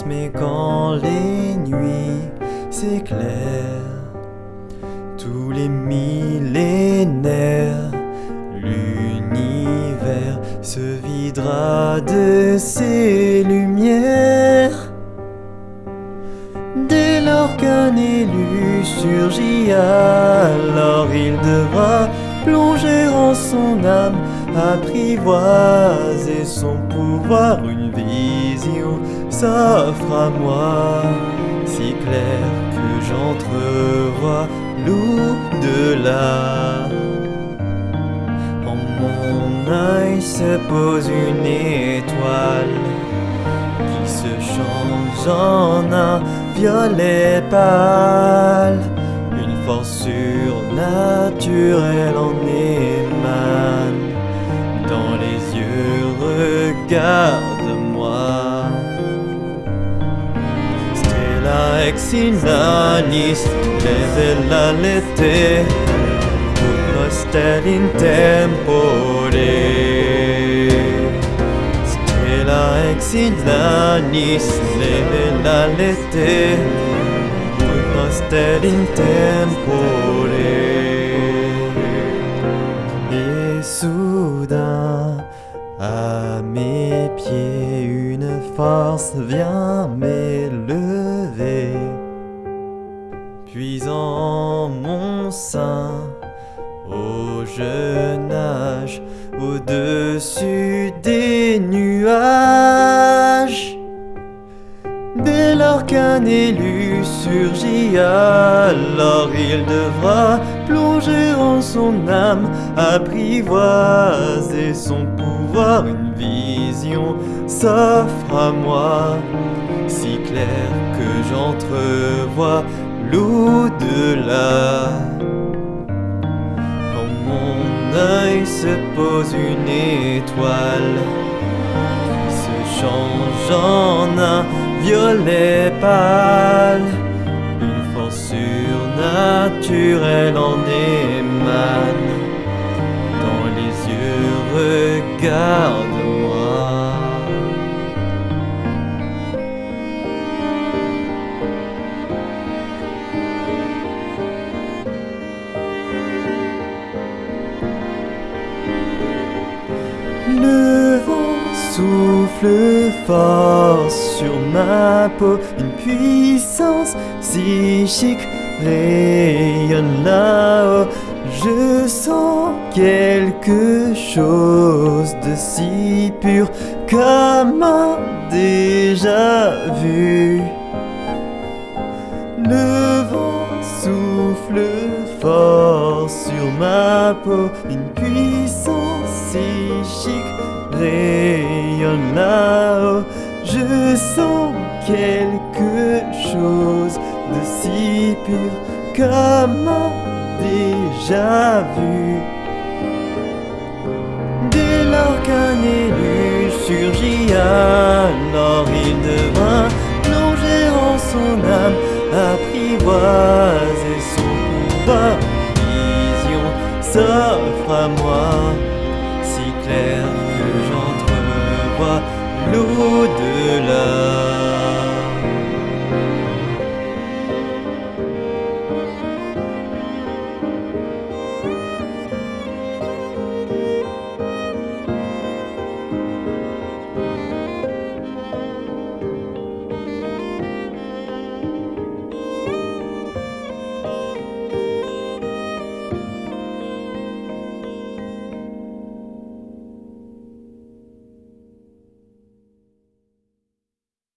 transmet quand les nuits s'éclairent. Tous les millénaires, l'univers se videra de ses lumières. Dès lors qu'un élu surgit, alors il devra plonger en son âme, apprivoiser son pouvoir, une vision s'offre à moi, si claire que j'entrevois l'au-delà. En mon œil se pose une étoile qui se change en un violet pâle. Une force surnaturelle en émane. regarde-moi. Stella ex inanis, devela lete, tutto in tempore. Stella ex inanis, devela lete, tutto in tempore. Yesuda, ah. Une force vient m'élever. Puis en mon sein, au jeune âge, au-dessus des nuages. Dès lors qu'un élu surgit, alors il devra plonger son âme, apprivoiser son pouvoir, une vision s'offre à moi, si claire que j'entrevois l'au-delà. En mon œil se pose une étoile qui se change en un violet pâle. Une force surnaturelle en émane. Dans les yeux, regarde-moi. Le vent souffle fort sur ma peau, une puissance psychique rayonne là-haut. Je sens quelque chose de si pur comme un déjà vu. Le vent souffle fort sur ma peau, une puissance psychique rayonne là-haut. Je sens quelque chose de si pur comme déjà vu. Dès lors qu'un élu surgit, alors il devint plongé en son âme, apprivoise et son pouvoir. Vision s'offre à moi, si claire que j'entre me vois.